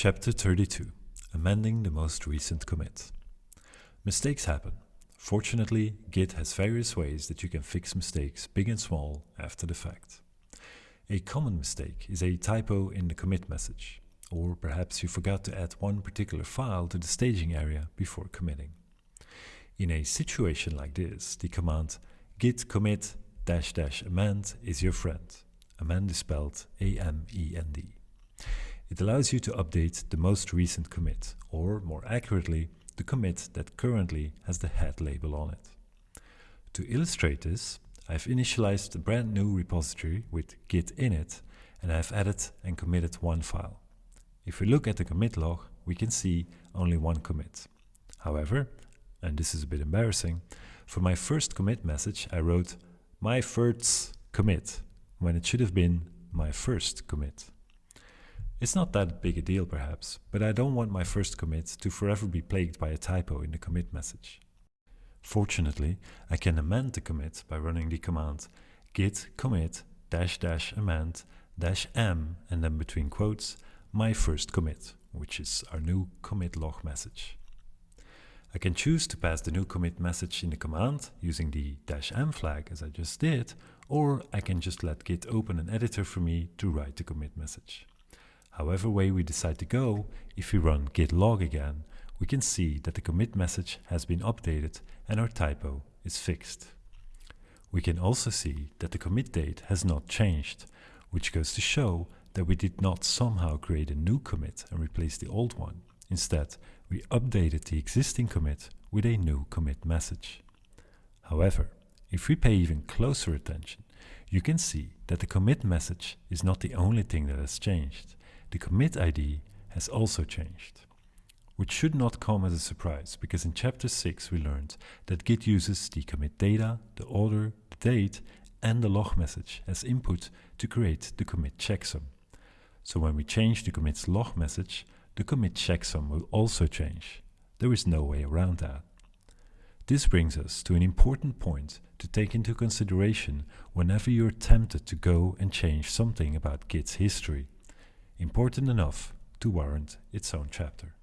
Chapter 32 Amending the most recent commit. Mistakes happen. Fortunately, Git has various ways that you can fix mistakes, big and small, after the fact. A common mistake is a typo in the commit message, or perhaps you forgot to add one particular file to the staging area before committing. In a situation like this, the command git commit dash dash amend is your friend. Amend is spelled A-M-E-N-D. It allows you to update the most recent commit, or more accurately, the commit that currently has the head label on it. To illustrate this, I've initialized a brand new repository with git init and I've added and committed one file. If we look at the commit log, we can see only one commit. However, and this is a bit embarrassing, for my first commit message I wrote my first commit when it should have been my first commit. It's not that big a deal perhaps, but I don't want my first commit to forever be plagued by a typo in the commit message. Fortunately, I can amend the commit by running the command git commit dash dash amend dash m and then between quotes my first commit, which is our new commit log message. I can choose to pass the new commit message in the command using the dash m flag as I just did, or I can just let git open an editor for me to write the commit message. However way we decide to go, if we run git log again, we can see that the commit message has been updated and our typo is fixed. We can also see that the commit date has not changed, which goes to show that we did not somehow create a new commit and replace the old one. Instead, we updated the existing commit with a new commit message. However, if we pay even closer attention, you can see that the commit message is not the only thing that has changed the commit ID has also changed. Which should not come as a surprise, because in chapter 6 we learned that Git uses the commit data, the order, the date, and the log message as input to create the commit checksum. So when we change the commit's log message, the commit checksum will also change. There is no way around that. This brings us to an important point to take into consideration whenever you're tempted to go and change something about Git's history important enough to warrant its own chapter.